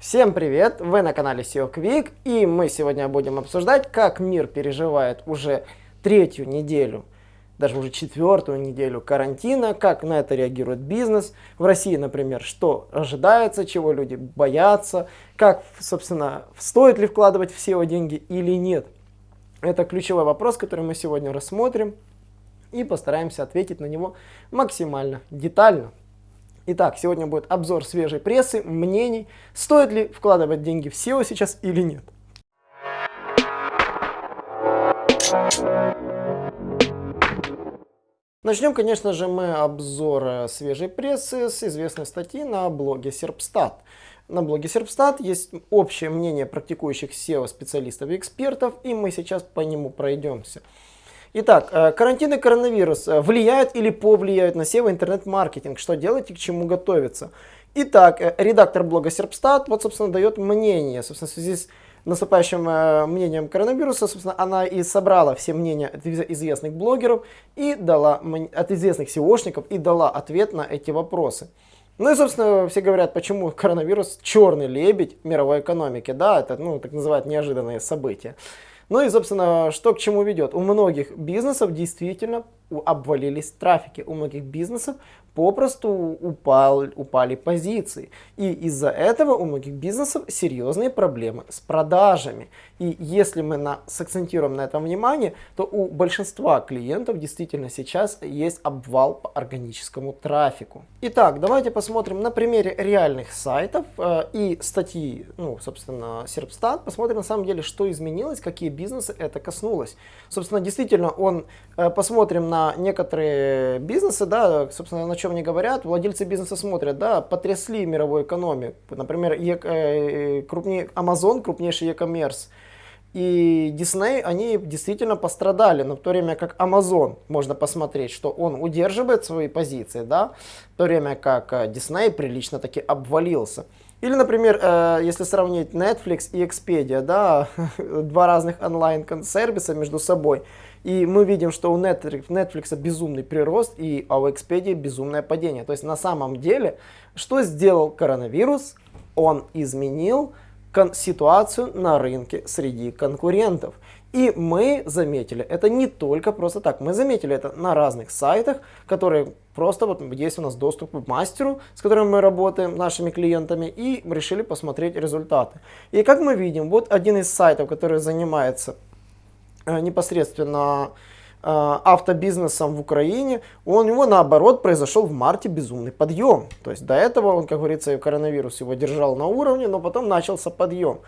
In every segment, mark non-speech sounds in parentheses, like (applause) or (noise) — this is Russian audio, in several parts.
Всем привет! Вы на канале SEO Quick и мы сегодня будем обсуждать, как мир переживает уже третью неделю, даже уже четвертую неделю карантина, как на это реагирует бизнес. В России, например, что ожидается, чего люди боятся, как, собственно, стоит ли вкладывать в SEO деньги или нет. Это ключевой вопрос, который мы сегодня рассмотрим и постараемся ответить на него максимально детально. Итак, сегодня будет обзор свежей прессы, мнений, стоит ли вкладывать деньги в SEO сейчас или нет. Начнем, конечно же, мы обзор свежей прессы с известной статьи на блоге Serpstat. На блоге Serpstat есть общее мнение практикующих SEO-специалистов и экспертов, и мы сейчас по нему пройдемся. Итак, э, карантин и коронавирус э, влияют или повлияют на SEO интернет-маркетинг? Что делать и к чему готовиться? Итак, э, редактор блога Serpstat вот, собственно, дает мнение. Собственно, в связи с наступающим мнением коронавируса, собственно, она и собрала все мнения от известных блогеров и дала, от известных SEOшников и дала ответ на эти вопросы. Ну и, собственно, все говорят, почему коронавирус черный лебедь мировой экономики. Да, это, ну, так называют неожиданные события. Ну и, собственно, что к чему ведет? У многих бизнесов действительно обвалились трафики, у многих бизнесов попросту упал, упали позиции. И из-за этого у многих бизнесов серьезные проблемы с продажами. И если мы на, сакцентируем на этом внимание, то у большинства клиентов действительно сейчас есть обвал по органическому трафику. Итак, давайте посмотрим на примере реальных сайтов э, и статьи, ну, собственно, Serpstat, посмотрим на самом деле, что изменилось, какие бизнесы это коснулось. Собственно, действительно, он, э, посмотрим на некоторые бизнесы, да, собственно, на чем они говорят, владельцы бизнеса смотрят, да, потрясли мировую экономику. Например, э, крупнее, Amazon, крупнейший e-commerce, и Disney, они действительно пострадали, но в то время как Amazon, можно посмотреть, что он удерживает свои позиции, да, в то время как э, Disney прилично таки обвалился. Или, например, э, если сравнить Netflix и Expedia, да, (laughs) два разных онлайн-сервиса между собой, и мы видим, что у Netflix, Netflix безумный прирост, и, а у Expedia безумное падение. То есть на самом деле, что сделал коронавирус? Он изменил ситуацию на рынке среди конкурентов. И мы заметили, это не только просто так, мы заметили это на разных сайтах, которые просто вот есть у нас доступ к мастеру, с которым мы работаем, нашими клиентами, и решили посмотреть результаты. И как мы видим, вот один из сайтов, который занимается непосредственно Э, автобизнесом в Украине, у него наоборот произошел в марте безумный подъем. То есть до этого он, как говорится, коронавирус его держал на уровне, но потом начался подъем.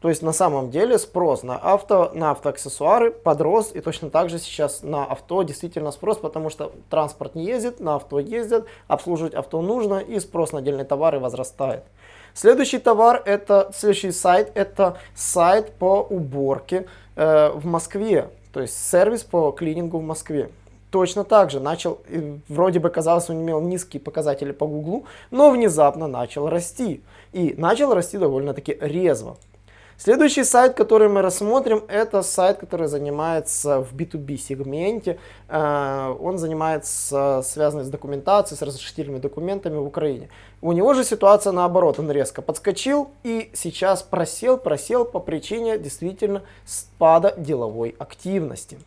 То есть на самом деле спрос на авто, на автоаксессуары подрос, и точно так же сейчас на авто действительно спрос, потому что транспорт не ездит, на авто ездят, обслуживать авто нужно, и спрос на отдельные товары возрастает. Следующий товар, это следующий сайт, это сайт по уборке э, в Москве. То есть сервис по клинингу в Москве. Точно так же начал, вроде бы казалось, он имел низкие показатели по Гуглу, но внезапно начал расти. И начал расти довольно-таки резво. Следующий сайт, который мы рассмотрим, это сайт, который занимается в B2B сегменте. Э, он занимается связанный с документацией, с разрешительными документами в Украине. У него же ситуация наоборот, он резко подскочил и сейчас просел, просел по причине действительно спада деловой активности.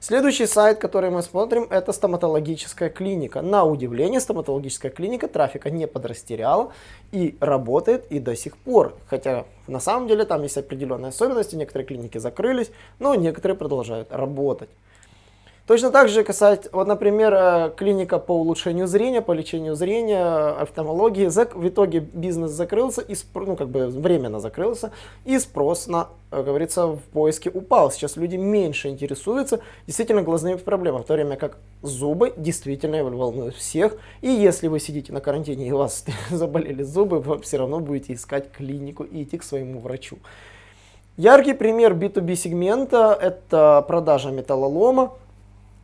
Следующий сайт, который мы смотрим, это стоматологическая клиника. На удивление, стоматологическая клиника трафика не подрастеряла и работает и до сих пор. Хотя на самом деле там есть определенные особенности, некоторые клиники закрылись, но некоторые продолжают работать. Точно так же касается, вот, например, э, клиника по улучшению зрения, по лечению зрения, офтальмологии. В итоге бизнес закрылся, и, ну, как бы временно закрылся, и спрос на, как говорится, в поиске упал. Сейчас люди меньше интересуются действительно глазными проблемами, в то время как зубы действительно волнуют всех. И если вы сидите на карантине и у вас (laughs) заболели зубы, вы все равно будете искать клинику и идти к своему врачу. Яркий пример B2B сегмента – это продажа металлолома.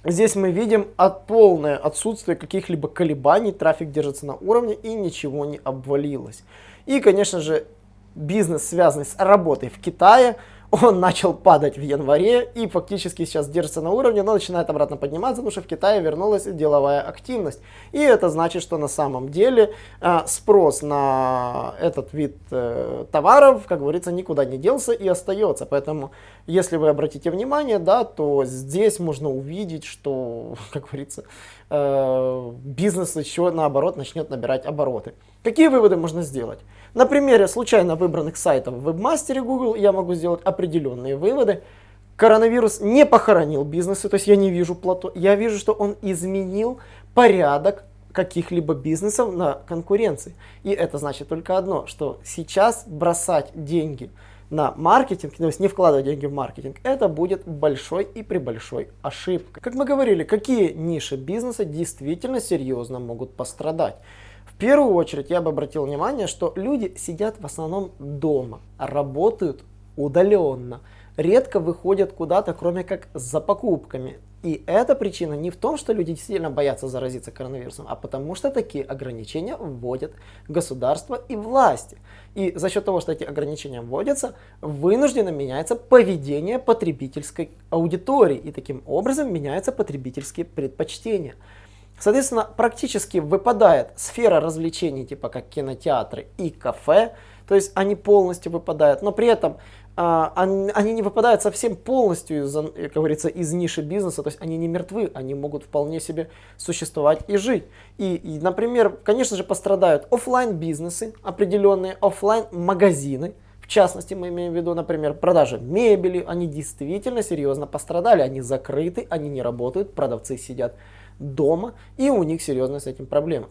Здесь мы видим от полное отсутствие каких-либо колебаний, трафик держится на уровне и ничего не обвалилось. И, конечно же, бизнес, связанный с работой в Китае, он начал падать в январе и фактически сейчас держится на уровне, но начинает обратно подниматься, потому что в Китае вернулась деловая активность. И это значит, что на самом деле э, спрос на этот вид э, товаров, как говорится, никуда не делся и остается. Поэтому, если вы обратите внимание, да, то здесь можно увидеть, что, (laughs) как говорится, э, бизнес еще наоборот начнет набирать обороты. Какие выводы можно сделать? На примере случайно выбранных сайтов в вебмастере Google я могу сделать определенные выводы. Коронавирус не похоронил бизнесы, то есть я не вижу плато, я вижу, что он изменил порядок каких-либо бизнесов на конкуренции. И это значит только одно, что сейчас бросать деньги на маркетинг, то есть не вкладывать деньги в маркетинг, это будет большой и при большой ошибкой. Как мы говорили, какие ниши бизнеса действительно серьезно могут пострадать? В первую очередь я бы обратил внимание, что люди сидят в основном дома, работают удаленно, редко выходят куда-то, кроме как за покупками. И эта причина не в том, что люди действительно боятся заразиться коронавирусом, а потому что такие ограничения вводят государство и власти. И за счет того, что эти ограничения вводятся, вынужденно меняется поведение потребительской аудитории. И таким образом меняются потребительские предпочтения. Соответственно, практически выпадает сфера развлечений, типа как кинотеатры и кафе, то есть они полностью выпадают, но при этом они, они не выпадают совсем полностью, из, как говорится, из ниши бизнеса, то есть они не мертвы, они могут вполне себе существовать и жить. И, и например, конечно же, пострадают офлайн бизнесы определенные, офлайн магазины, в частности, мы имеем в виду, например, продажи мебели, они действительно серьезно пострадали, они закрыты, они не работают, продавцы сидят дома, и у них серьезные с этим проблемы.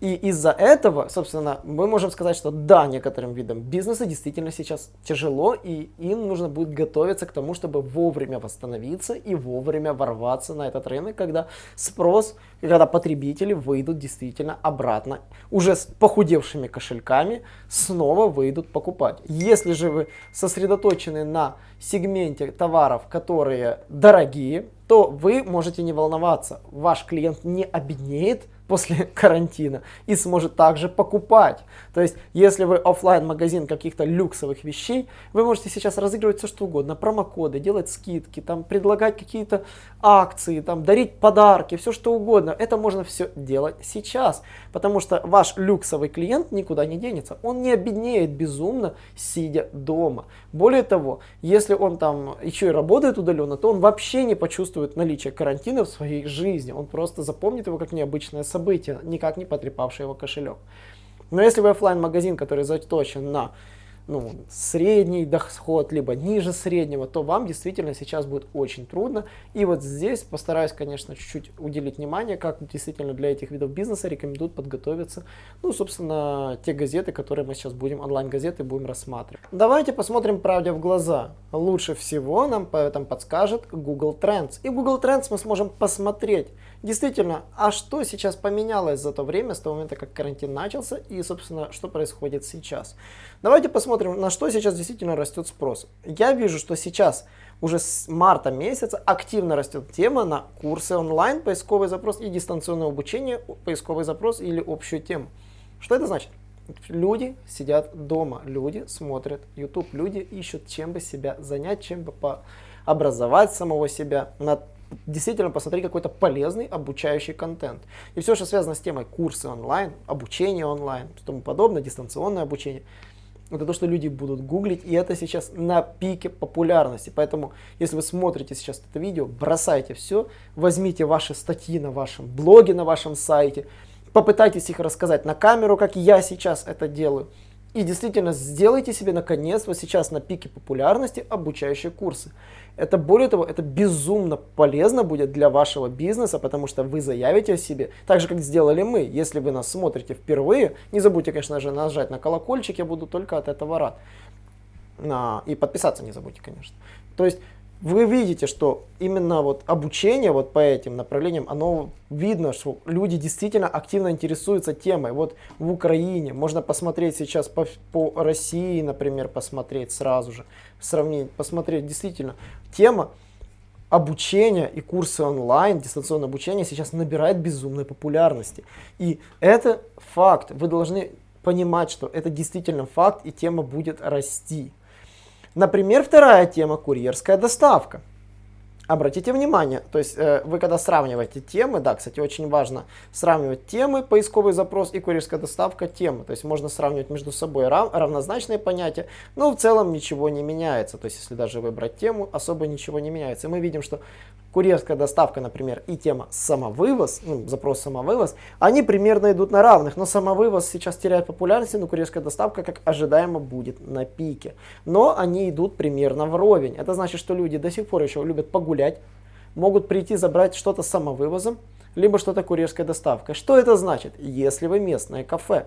И из-за этого, собственно, мы можем сказать, что да, некоторым видам бизнеса действительно сейчас тяжело, и им нужно будет готовиться к тому, чтобы вовремя восстановиться и вовремя ворваться на этот рынок, когда спрос, когда потребители выйдут действительно обратно, уже с похудевшими кошельками, снова выйдут покупать. Если же вы сосредоточены на сегменте товаров, которые дорогие, то вы можете не волноваться. Ваш клиент не обеднеет, после (laughs) карантина и сможет также покупать. То есть, если вы офлайн магазин каких-то люксовых вещей, вы можете сейчас разыгрывать все что угодно, промокоды, делать скидки, там, предлагать какие-то акции, там, дарить подарки, все что угодно. Это можно все делать сейчас, потому что ваш люксовый клиент никуда не денется. Он не обеднеет безумно, сидя дома. Более того, если он там еще и работает удаленно, то он вообще не почувствует наличие карантина в своей жизни. Он просто запомнит его как необычное событие событие, никак не потрепавшее его кошелек. Но если вы офлайн магазин который заточен на ну, средний доход, либо ниже среднего, то вам действительно сейчас будет очень трудно. И вот здесь постараюсь, конечно, чуть-чуть уделить внимание, как действительно для этих видов бизнеса рекомендуют подготовиться, ну, собственно, те газеты, которые мы сейчас будем, онлайн-газеты будем рассматривать. Давайте посмотрим правде в глаза. Лучше всего нам по этому подскажет Google Trends. И в Google Trends мы сможем посмотреть, действительно, а что сейчас поменялось за то время, с того момента, как карантин начался, и, собственно, что происходит сейчас. Давайте посмотрим, на что сейчас действительно растет спрос. Я вижу, что сейчас уже с марта месяца активно растет тема на курсы онлайн, поисковый запрос и дистанционное обучение, поисковый запрос или общую тему. Что это значит? Люди сидят дома, люди смотрят YouTube, люди ищут, чем бы себя занять, чем бы образовать самого себя, на действительно посмотреть какой-то полезный обучающий контент. И все, что связано с темой курсы онлайн, обучение онлайн тому подобное, дистанционное обучение – это то, что люди будут гуглить, и это сейчас на пике популярности. Поэтому, если вы смотрите сейчас это видео, бросайте все, возьмите ваши статьи на вашем блоге, на вашем сайте, попытайтесь их рассказать на камеру, как я сейчас это делаю. И действительно сделайте себе наконец вот сейчас на пике популярности обучающие курсы. Это более того, это безумно полезно будет для вашего бизнеса, потому что вы заявите о себе, так же как сделали мы. Если вы нас смотрите впервые, не забудьте, конечно же, нажать на колокольчик, я буду только от этого рад. И подписаться не забудьте, конечно. То есть вы видите, что именно вот обучение вот по этим направлениям, оно видно, что люди действительно активно интересуются темой. Вот в Украине можно посмотреть сейчас по, по России, например, посмотреть сразу же, сравнить, посмотреть действительно. Тема обучения и курсы онлайн, дистанционное обучение сейчас набирает безумной популярности. И это факт. Вы должны понимать, что это действительно факт, и тема будет расти. Например, вторая тема – курьерская доставка. Обратите внимание, то есть э, вы когда сравниваете темы, да, кстати, очень важно сравнивать темы, поисковый запрос и курьерская доставка темы. То есть можно сравнивать между собой рав, равнозначные понятия, но в целом ничего не меняется. То есть если даже выбрать тему, особо ничего не меняется. И мы видим, что курьерская доставка, например, и тема самовывоз, ну, запрос самовывоз, они примерно идут на равных, но самовывоз сейчас теряет популярность, но курьерская доставка, как ожидаемо, будет на пике. Но они идут примерно вровень. Это значит, что люди до сих пор еще любят погулять, могут прийти забрать что-то самовывозом, либо что-то курьерской доставкой. Что это значит? Если вы местное кафе,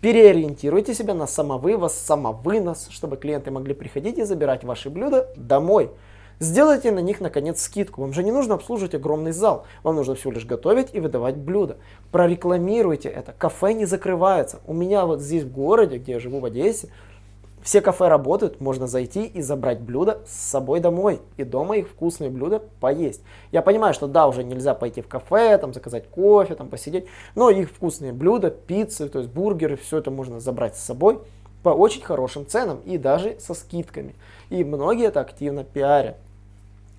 переориентируйте себя на самовывоз, самовынос, чтобы клиенты могли приходить и забирать ваши блюда домой. Сделайте на них, наконец, скидку. Вам же не нужно обслуживать огромный зал. Вам нужно всего лишь готовить и выдавать блюда. Прорекламируйте это. Кафе не закрывается. У меня вот здесь в городе, где я живу в Одессе, все кафе работают, можно зайти и забрать блюда с собой домой. И дома их вкусные блюда поесть. Я понимаю, что да, уже нельзя пойти в кафе, там заказать кофе, там посидеть. Но их вкусные блюда, пиццы, то есть бургеры, все это можно забрать с собой по очень хорошим ценам и даже со скидками. И многие это активно пиарят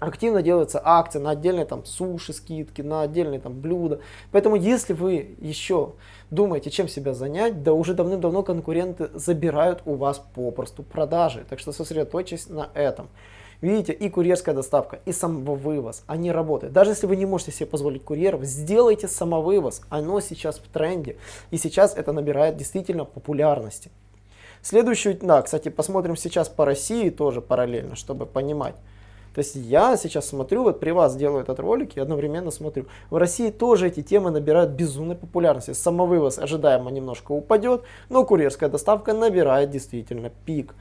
активно делаются акции на отдельные там суши, скидки, на отдельные там блюда. Поэтому если вы еще думаете, чем себя занять, да уже давным-давно конкуренты забирают у вас попросту продажи. Так что сосредоточьтесь на этом. Видите, и курьерская доставка, и самовывоз, они работают. Даже если вы не можете себе позволить курьеров, сделайте самовывоз. Оно сейчас в тренде. И сейчас это набирает действительно популярности. Следующую, да, кстати, посмотрим сейчас по России тоже параллельно, чтобы понимать. То есть я сейчас смотрю, вот при вас делаю этот ролик и одновременно смотрю. В России тоже эти темы набирают безумной популярности. Самовывоз ожидаемо немножко упадет, но курьерская доставка набирает действительно пик.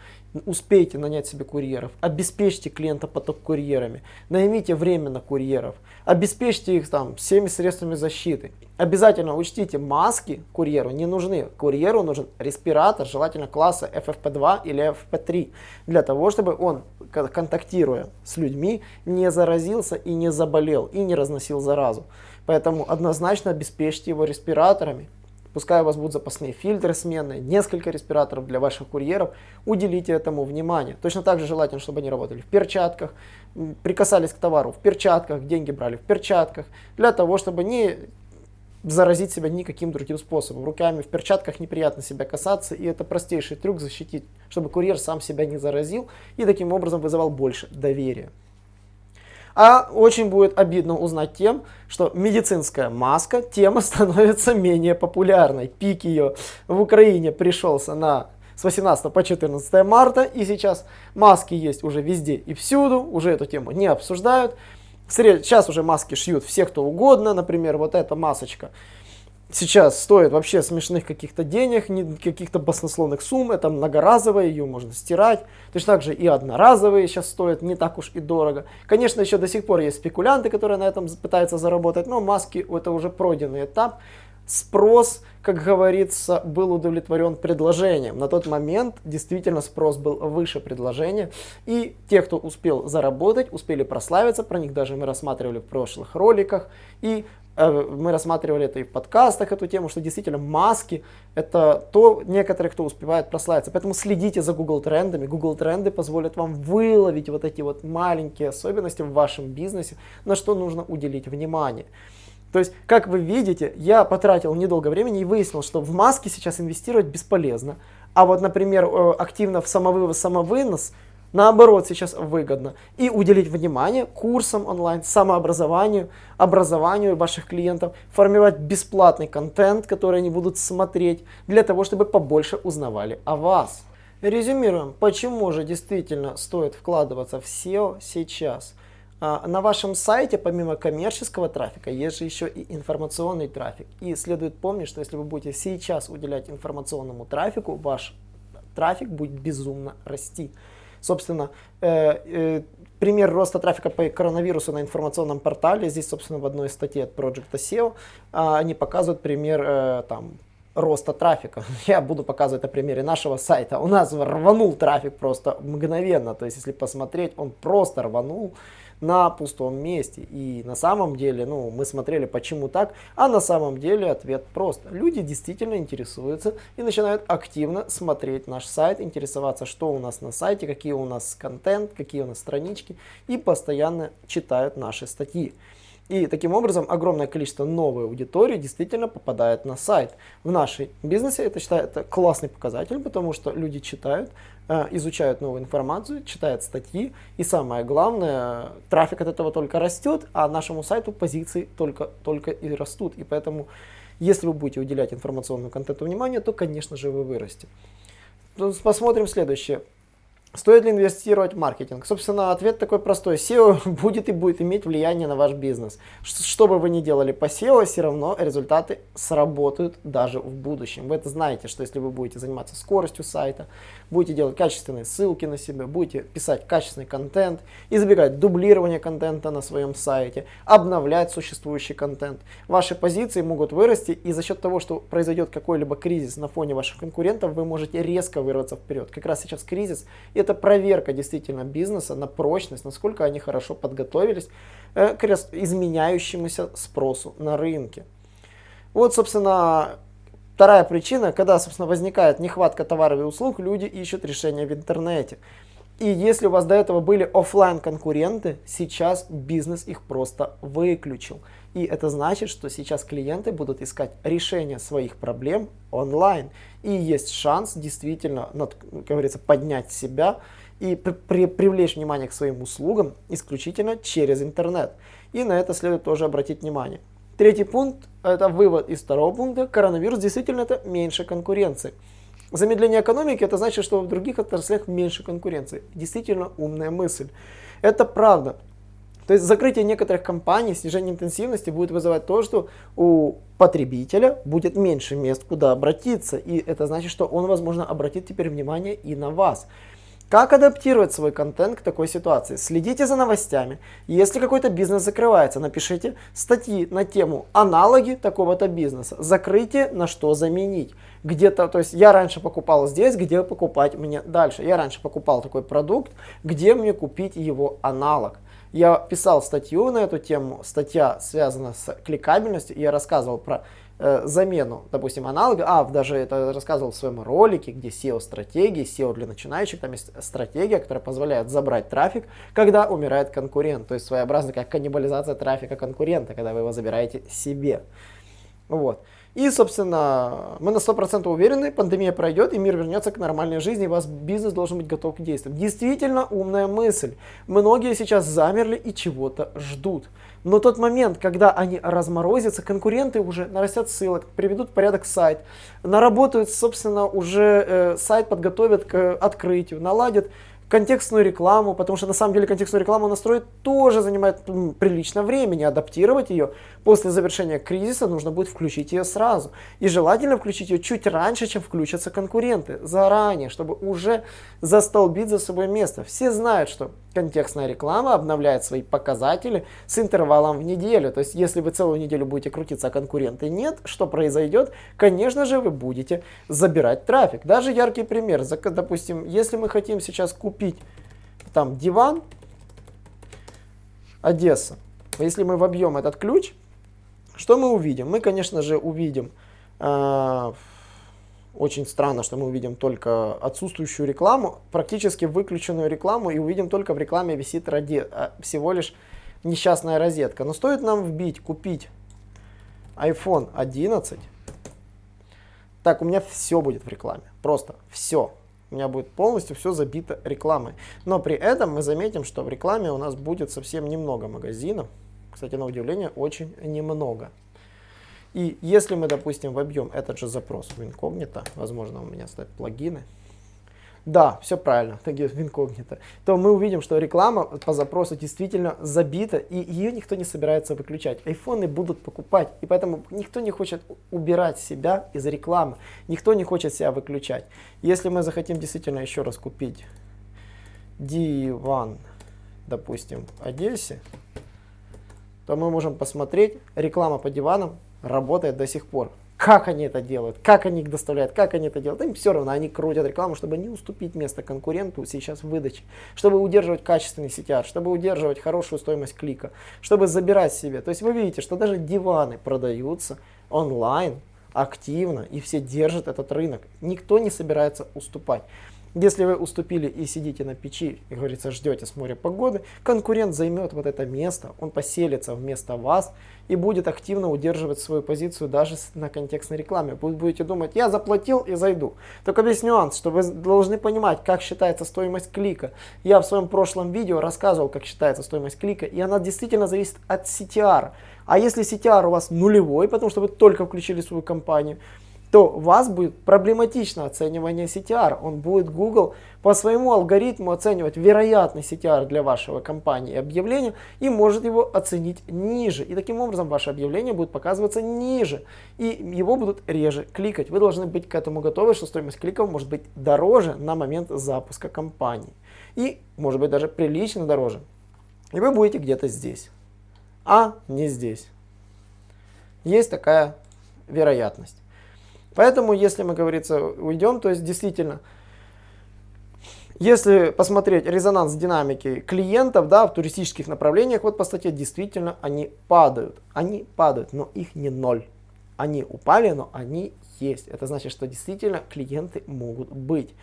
Успейте нанять себе курьеров, обеспечьте клиента поток курьерами, наймите временно курьеров, обеспечьте их там всеми средствами защиты. Обязательно учтите, маски курьеру не нужны. Курьеру нужен респиратор, желательно класса FFP2 или FFP3, для того, чтобы он, контактируя с людьми, не заразился и не заболел, и не разносил заразу. Поэтому однозначно обеспечьте его респираторами, Пускай у вас будут запасные фильтры сменные, несколько респираторов для ваших курьеров, уделите этому внимание. Точно так же желательно, чтобы они работали в перчатках, прикасались к товару в перчатках, деньги брали в перчатках, для того, чтобы не заразить себя никаким другим способом. Руками в перчатках неприятно себя касаться, и это простейший трюк защитить, чтобы курьер сам себя не заразил и таким образом вызывал больше доверия. А очень будет обидно узнать тем, что медицинская маска, тема (laughs) становится менее популярной. Пик ее в Украине пришелся на с 18 по 14 марта, и сейчас маски есть уже везде и всюду, уже эту тему не обсуждают. Сейчас уже маски шьют все, кто угодно, например, вот эта масочка сейчас стоит вообще смешных каких-то денег, каких-то баснословных сумм, это многоразовая, ее можно стирать. Точно так же и одноразовые сейчас стоят не так уж и дорого. Конечно, еще до сих пор есть спекулянты, которые на этом пытаются заработать, но маски это уже пройденный этап. Спрос, как говорится, был удовлетворен предложением. На тот момент действительно спрос был выше предложения. И те, кто успел заработать, успели прославиться, про них даже мы рассматривали в прошлых роликах. И мы рассматривали это и в подкастах, эту тему, что действительно маски это то, некоторые, кто успевает прославиться. Поэтому следите за Google трендами. Google тренды позволят вам выловить вот эти вот маленькие особенности в вашем бизнесе, на что нужно уделить внимание. То есть, как вы видите, я потратил недолго времени и выяснил, что в маски сейчас инвестировать бесполезно. А вот, например, э, активно в самовывоз, самовынос – наоборот сейчас выгодно. И уделить внимание курсам онлайн, самообразованию, образованию ваших клиентов, формировать бесплатный контент, который они будут смотреть, для того, чтобы побольше узнавали о вас. Резюмируем, почему же действительно стоит вкладываться в SEO сейчас. А, на вашем сайте помимо коммерческого трафика есть же еще и информационный трафик. И следует помнить, что если вы будете сейчас уделять информационному трафику, ваш трафик будет безумно расти. Собственно, э, э, пример роста трафика по коронавирусу на информационном портале, здесь, собственно, в одной статье от Project SEO, а, они показывают пример э, там, роста трафика. (laughs) Я буду показывать на примере нашего сайта. У нас рванул трафик просто мгновенно. То есть, если посмотреть, он просто рванул на пустом месте. И на самом деле, ну, мы смотрели, почему так, а на самом деле ответ прост. Люди действительно интересуются и начинают активно смотреть наш сайт, интересоваться, что у нас на сайте, какие у нас контент, какие у нас странички, и постоянно читают наши статьи. И таким образом огромное количество новой аудитории действительно попадает на сайт. В нашем бизнесе это считается классный показатель, потому что люди читают, э, изучают новую информацию, читают статьи. И самое главное, трафик от этого только растет, а нашему сайту позиции только, только и растут. И поэтому, если вы будете уделять информационному контенту внимание, то, конечно же, вы вырастете. Посмотрим следующее. Стоит ли инвестировать в маркетинг? Собственно, ответ такой простой. SEO (laughs) будет и будет иметь влияние на ваш бизнес. Что бы вы ни делали по SEO, все равно результаты сработают даже в будущем. Вы это знаете, что если вы будете заниматься скоростью сайта, будете делать качественные ссылки на себя, будете писать качественный контент, избегать дублирования контента на своем сайте, обновлять существующий контент, ваши позиции могут вырасти, и за счет того, что произойдет какой-либо кризис на фоне ваших конкурентов, вы можете резко вырваться вперед. Как раз сейчас кризис – это проверка действительно бизнеса на прочность, насколько они хорошо подготовились э, к изменяющемуся спросу на рынке. Вот, собственно, вторая причина, когда, собственно, возникает нехватка товаров и услуг, люди ищут решения в интернете. И если у вас до этого были офлайн конкуренты, сейчас бизнес их просто выключил. И это значит, что сейчас клиенты будут искать решение своих проблем онлайн. И есть шанс действительно, как говорится, поднять себя и при, при, привлечь внимание к своим услугам исключительно через интернет. И на это следует тоже обратить внимание. Третий пункт, это вывод из второго пункта, коронавирус действительно это меньше конкуренции. Замедление экономики это значит, что в других отраслях меньше конкуренции. Действительно умная мысль. Это правда. То есть закрытие некоторых компаний, снижение интенсивности будет вызывать то, что у потребителя будет меньше мест, куда обратиться. И это значит, что он, возможно, обратит теперь внимание и на вас. Как адаптировать свой контент к такой ситуации? Следите за новостями. Если какой-то бизнес закрывается, напишите статьи на тему аналоги такого-то бизнеса. Закрытие, на что заменить. Где-то, то есть я раньше покупал здесь, где покупать мне дальше. Я раньше покупал такой продукт, где мне купить его аналог. Я писал статью на эту тему, статья связана с кликабельностью, я рассказывал про э, замену, допустим, аналога, а, даже это рассказывал в своем ролике, где SEO-стратегии, SEO для начинающих, там есть стратегия, которая позволяет забрать трафик, когда умирает конкурент, то есть своеобразно как каннибализация трафика конкурента, когда вы его забираете себе. Вот. И, собственно, мы на 100% уверены, пандемия пройдет, и мир вернется к нормальной жизни, и вас бизнес должен быть готов к действиям. Действительно умная мысль. Многие сейчас замерли и чего-то ждут. Но тот момент, когда они разморозятся, конкуренты уже нарастят ссылок, приведут в порядок сайт, наработают, собственно, уже э, сайт подготовят к открытию, наладят контекстную рекламу, потому что на самом деле контекстную рекламу настроить тоже занимает прилично времени, адаптировать ее после завершения кризиса нужно будет включить ее сразу. И желательно включить ее чуть раньше, чем включатся конкуренты, заранее, чтобы уже застолбить за собой место. Все знают, что контекстная реклама обновляет свои показатели с интервалом в неделю. То есть, если вы целую неделю будете крутиться, а конкуренты нет, что произойдет? Конечно же, вы будете забирать трафик. Даже яркий пример. Допустим, если мы хотим сейчас купить там диван, Одесса. Если мы вобьем этот ключ, что мы увидим? Мы, конечно же, увидим, э, очень странно, что мы увидим только отсутствующую рекламу, практически выключенную рекламу, и увидим только в рекламе висит ради, а, всего лишь несчастная розетка. Но стоит нам вбить, купить iPhone 11, так, у меня все будет в рекламе, просто все. У меня будет полностью все забито рекламой. Но при этом мы заметим, что в рекламе у нас будет совсем немного магазинов. Кстати, на удивление, очень немного. И если мы, допустим, вобьем этот же запрос в инкогнито, возможно, у меня стоят плагины, да, все правильно, в инкогнито, то мы увидим, что реклама по запросу действительно забита, и ее никто не собирается выключать. Айфоны будут покупать, и поэтому никто не хочет убирать себя из рекламы, никто не хочет себя выключать. Если мы захотим действительно еще раз купить диван, допустим, в Одессе, то мы можем посмотреть, реклама по диванам работает до сих пор. Как они это делают, как они их доставляют, как они это делают. Им все равно, они крутят рекламу, чтобы не уступить место конкуренту сейчас в выдаче, чтобы удерживать качественный CTR, чтобы удерживать хорошую стоимость клика, чтобы забирать себе. То есть вы видите, что даже диваны продаются онлайн активно и все держат этот рынок. Никто не собирается уступать. Если вы уступили и сидите на печи, и, говорится, ждете с моря погоды, конкурент займет вот это место, он поселится вместо вас и будет активно удерживать свою позицию даже на контекстной рекламе. Вы будете думать, я заплатил и зайду. Только весь нюанс, что вы должны понимать, как считается стоимость клика. Я в своем прошлом видео рассказывал, как считается стоимость клика, и она действительно зависит от CTR. А если CTR у вас нулевой, потому что вы только включили свою компанию, то у вас будет проблематично оценивание CTR. Он будет Google по своему алгоритму оценивать вероятный CTR для вашего компании объявления и может его оценить ниже. И таким образом ваше объявление будет показываться ниже и его будут реже кликать. Вы должны быть к этому готовы, что стоимость кликов может быть дороже на момент запуска кампании. И может быть даже прилично дороже. И вы будете где-то здесь, а не здесь. Есть такая вероятность. Поэтому, если мы, говорится, уйдем, то есть действительно, если посмотреть резонанс динамики клиентов да, в туристических направлениях, вот по статье действительно они падают. Они падают, но их не ноль. Они упали, но они есть. Это значит, что действительно клиенты могут быть.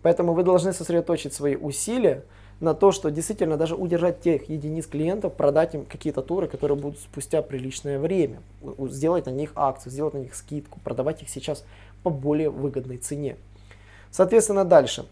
Поэтому вы должны сосредоточить свои усилия на то, что действительно даже удержать тех единиц клиентов, продать им какие-то туры, которые будут спустя приличное время, сделать на них акцию, сделать на них скидку, продавать их сейчас по более выгодной цене. Соответственно, дальше.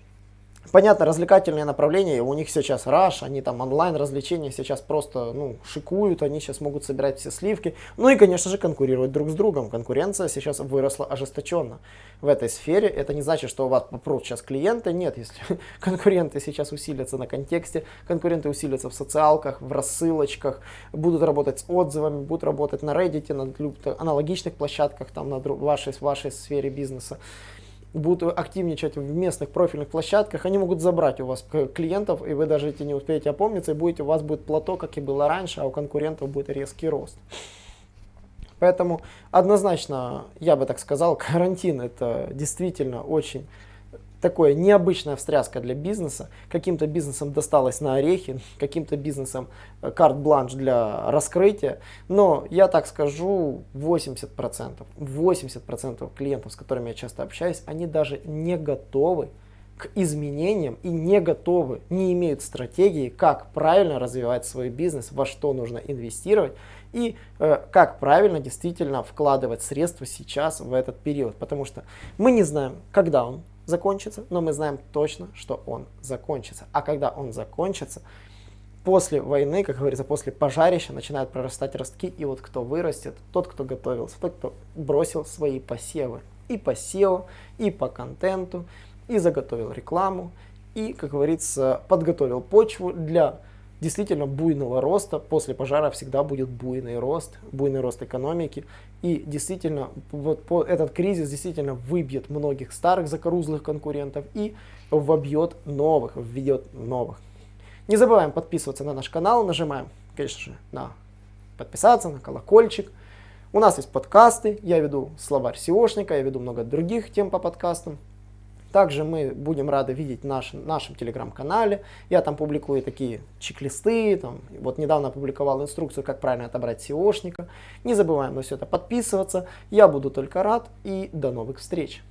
Понятно, развлекательные направления, у них сейчас раш, они там онлайн развлечения сейчас просто ну, шикуют, они сейчас могут собирать все сливки. Ну и, конечно же, конкурировать друг с другом. Конкуренция сейчас выросла ожесточенно в этой сфере. Это не значит, что у вас попрут сейчас клиенты. Нет, если (laughs) конкуренты сейчас усилятся на контексте, конкуренты усилятся в социалках, в рассылочках, будут работать с отзывами, будут работать на Reddit, на аналогичных площадках, там на вашей, вашей сфере бизнеса будут активничать в местных профильных площадках, они могут забрать у вас клиентов, и вы даже эти не успеете опомниться, и будете, у вас будет плато, как и было раньше, а у конкурентов будет резкий рост. Поэтому однозначно, я бы так сказал, (laughs) карантин это действительно очень такое необычная встряска для бизнеса. Каким-то бизнесом досталось на орехи, каким-то бизнесом э, карт-бланш для раскрытия. Но я так скажу, 80%, 80% клиентов, с которыми я часто общаюсь, они даже не готовы к изменениям и не готовы, не имеют стратегии, как правильно развивать свой бизнес, во что нужно инвестировать и э, как правильно действительно вкладывать средства сейчас в этот период. Потому что мы не знаем, когда он закончится, но мы знаем точно, что он закончится. А когда он закончится, после войны, как говорится, после пожарища начинают прорастать ростки, и вот кто вырастет, тот, кто готовился, тот, кто бросил свои посевы и по SEO, и по контенту, и заготовил рекламу, и, как говорится, подготовил почву для действительно буйного роста. После пожара всегда будет буйный рост, буйный рост экономики. И действительно, вот по, этот кризис действительно выбьет многих старых закорузлых конкурентов и вобьет новых, введет новых. Не забываем подписываться на наш канал, нажимаем, конечно же, на подписаться, на колокольчик. У нас есть подкасты, я веду словарь SEOшника, я веду много других тем по подкастам. Также мы будем рады видеть в наш, нашем телеграм-канале. Я там публикую такие чек-листы. Там, вот недавно опубликовал инструкцию, как правильно отобрать SEOшника. Не забываем на все это подписываться. Я буду только рад и до новых встреч.